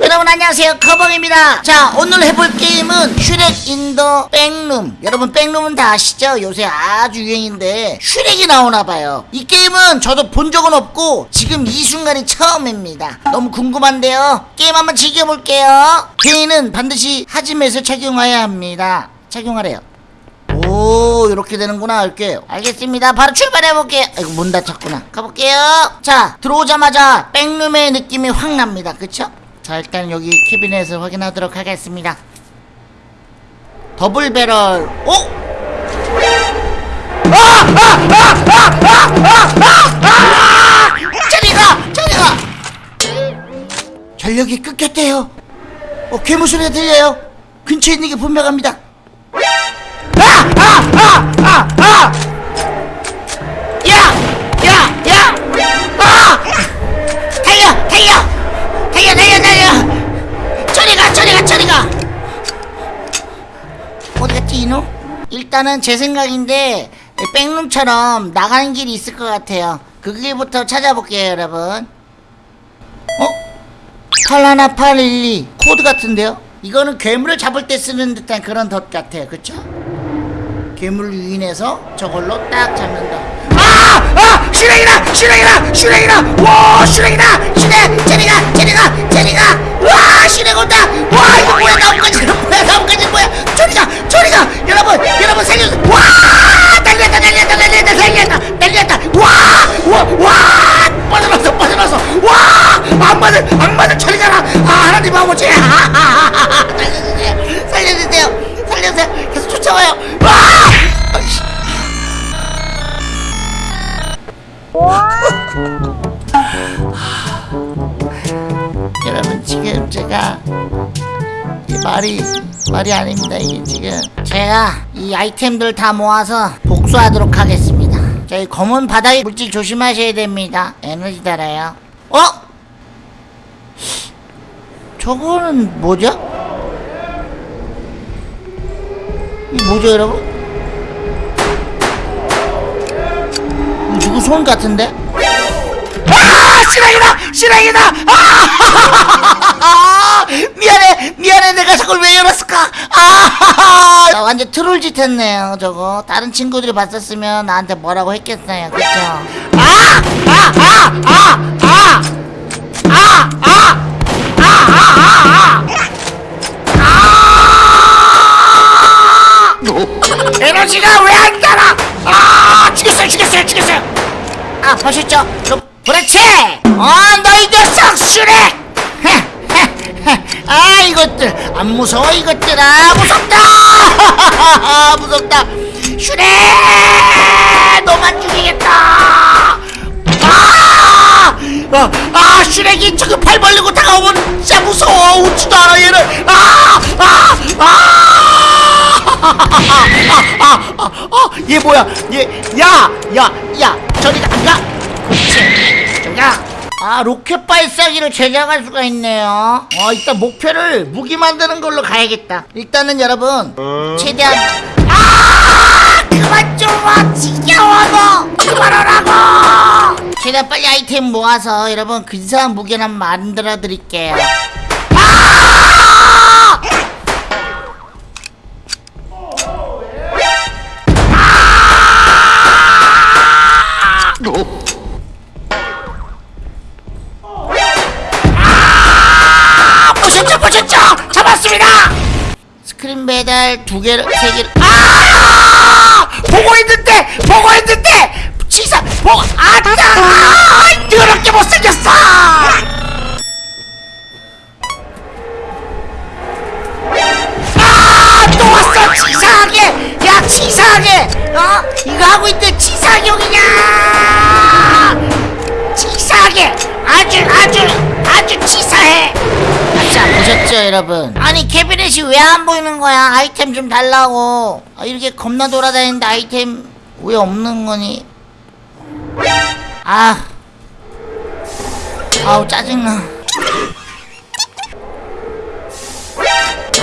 여러분 안녕하세요. 커벙입니다. 자 오늘 해볼 게임은 Shrek in the Backroom. 여러분 backroom은 다 아시죠? 요새 아주 유행인데 슈렉이 나오나봐요. 이 게임은 저도 본 적은 없고 지금 이 순간이 처음입니다. 너무 궁금한데요. 게임 한번 즐겨볼게요. 게임은 반드시 하짐에서 착용해야 합니다. 착용하래요 오 이렇게 되는구나 이렇게 알겠습니다 바로 출발해볼게요 아이고 문 닫혔구나 가볼게요 자 들어오자마자 백룸의 느낌이 확 납니다 그쵸? 자 일단 여기 캐비넷을 확인하도록 하겠습니다 더블 배럴 오! 아! 아! 아! 아! 아! 아! 아! 저리가! 저리가! 전력이 끊겼대요 어 괴물 소리가 들려요 근처에 있는 게 분명합니다 일단은 제 생각인데 backroom처럼 나가는 길이 있을 것 같아요 그 길부터 찾아볼게요 여러분 어? 81 812 코드 같은데요? 이거는 괴물을 잡을 때 쓰는 듯한 그런 덫 같아요 그쵸? 괴물을 유인해서 저걸로 딱 잡는다 아! 아! 슈렉이다! 슈렉이다! 슈렉이다! 와! 슈렉이다! 슈렉! 저리 가! 저리 가! 저리 가! 와! 슈렉 온다! 와! 이거 뭐야? 나뭇가지는 뭐야? 나뭇가지는 뭐야? 저리가! 저리가! 여러분! 여러분 살려주세요! 와! 달렸다! 달렸다! 달렸다! 달렸다! 달렸다! 와! 와! 와! 빠져나왔어! 빠져나왔어! 와! 악마들! 악마들 저리 가라! 아! 하나님 아버지! 살려주세요! 살려주세요! 살려주세요! 계속 쫓아와요! 여러분 지금 제가 이 말이 말이 아닙니다 이게 지금 제가 이 아이템들 다 모아서 복수하도록 하겠습니다 저희 검은 바닥 물질 조심하셔야 됩니다 에너지 달아요 어? 저거는 뭐죠? 이 뭐죠 여러분? 누구 손 같은데? 아! 실행이다! 실행이다! 아! 미안해! 미안해! 내가 저걸 왜 열었을까? 아! 나 완전 트롤짓 했네요, 저거. 다른 친구들이 봤었으면 나한테 뭐라고 했겠어요, 그쵸? 아! 아! 아! 아! 아! 아! 아! 아! 아! 아! 아! 에너지가 왜안 달아? 아! 죽였어요, 죽였어요, 아, 보셨죠? 그, 그렇지! 어, 너희 녀석 슈렉! 아, 이것들, 안 무서워, 이것들아! 무섭다! 무섭다! 슈렉! 너만 죽이겠다! 아! 아, 아, 슈렉이 저기 팔 벌리고 다가오면 진짜 무서워! 웃지도 않아, 얘는! 아! 아! 아! 아, 아, 아, 아, 얘 뭐야? 얘, 야, 야, 야, 저리 안 가? 그렇지, 저리 가. 아, 로켓 발사기를 제작할 수가 있네요. 어, 일단 목표를 무기 만드는 걸로 가야겠다. 일단은 여러분, 최대한. 아! 그만 좀 와! 지겨워, 너! 그만하라고! 최대한 빨리 아이템 모아서 여러분 근사한 한번 만들어 드릴게요. 아! 잡았습니다! 스크린 배달 두 개를 세 개를 아! 보고 있는데 보고 있는데! 치사 보고 아따! 아, 더럽게 못생겼어! 아 또 왔어 치사하게! 야 치사하게! 어? 이거 하고 있는데 치사용이냐 치사하게! 아주 아주 아자 보셨죠 여러분. 아니 캐비넷이 왜 안 보이는 거야? 아이템 좀 달라고. 아, 이렇게 겁나 돌아다니는데 아이템 왜 없는 거니? 아. 아우 짜증나.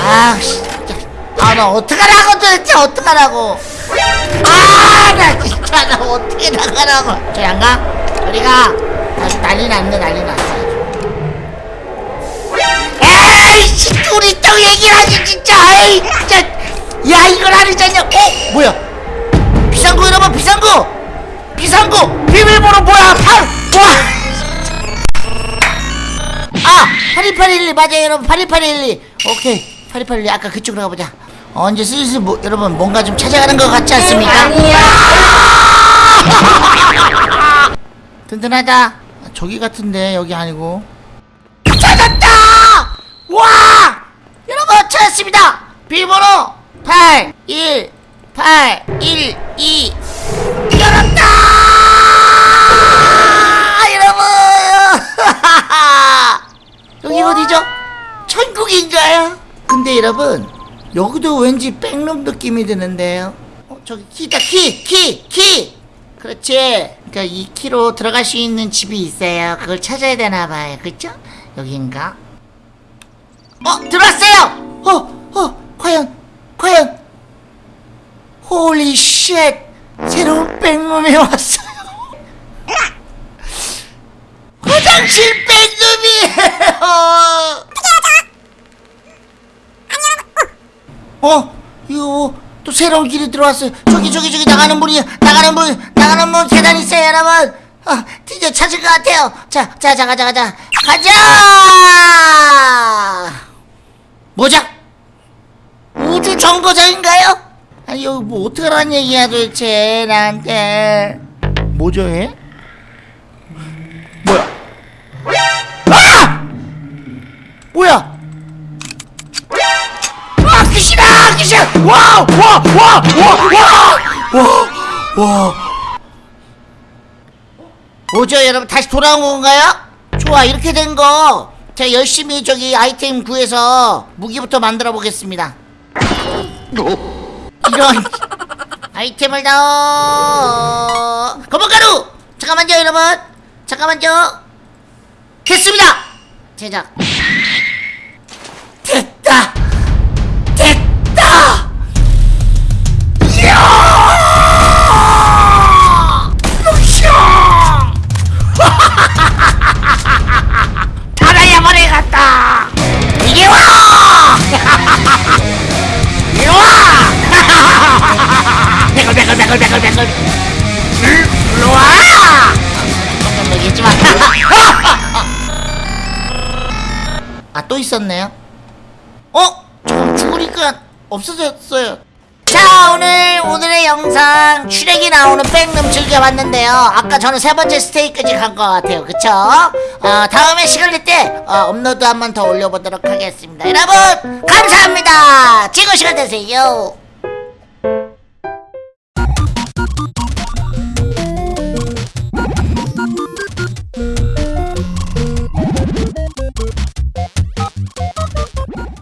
아 진짜. 아나 어떡하라고 도대체 어떡하라고. 아나 진짜 나 어떻게 나가라고. 저리 안 가? 우리가. 아주 난리 났네 난리 났어 에이씨 둘이 또 얘기를 하지 진짜. 에이 진짜. 야 이걸 하리자냐. 어 뭐야? 비상구 여러분 비상구. 비상구. 비밀번호 뭐야? 팔. 와. 아82812 맞아요 여러분. 82812 오케이. 82812 아까 그쪽으로 가보자. 어, 이제 슬슬 뭐, 여러분 뭔가 좀 찾아가는 것 같지 않습니까? 든든하다. 아, 저기 같은데 여기 아니고! 와! 여러분 찾았습니다 비밀번호 8 1 8 1 2 열었다! 여러분 여기 어디죠? 천국인가요? 근데 여러분 여기도 왠지 백룸 느낌이 드는데요 어, 저기 키다 키! 키! 키! 그렇지 그러니까 이 키로 들어갈 수 있는 집이 있어요 그걸 찾아야 되나 봐요 그쵸? 여긴가? 어! 들어왔어요! 어! 어! 과연! 과연! Holy shit! 새로운 backroom에 왔어요 화장실 backroom이에요 어? 이거 또 새로운 길이 들어왔어요. 저기 저기 저기 나가는 문이 나가는 문 나가는 문 계단 있어요, 여러분. 아, 드디어 찾을 것 같아요. 자, 자, 자, 가자, 가자, 가자. 뭐죠? 우주 정거장인가요? 아니 여기 뭐 하라는 얘기야 도대체 나한테 뭐죠 얘? 뭐야? 아! 뭐야? 아 귀신아 귀신 와와와와와와와 뭐죠 여러분 다시 돌아온 건가요? 좋아 이렇게 된거 제가 열심히 저기 아이템 구해서 무기부터 만들어 보겠습니다. 이런 아이템을 넣어 거북가루! 잠깐만요 여러분. 잠깐만요. 됐습니다! 제작 배글 배글 배글 배글 배글 일로 와 잠깐 얘기했지만 아또 있었네요 어? 조금 죽으니까 없어졌어요. 자 오늘 오늘의 영상 추렉이 나오는 백룸 즐겨봤는데요. 아까 저는 세 번째 스테이까지 간 것 같아요. 그쵸? 어, 다음에 시간 날때 어, 업로드 한 번 더 올려보도록 하겠습니다. 여러분 감사합니다. 즐거운 시간 되세요.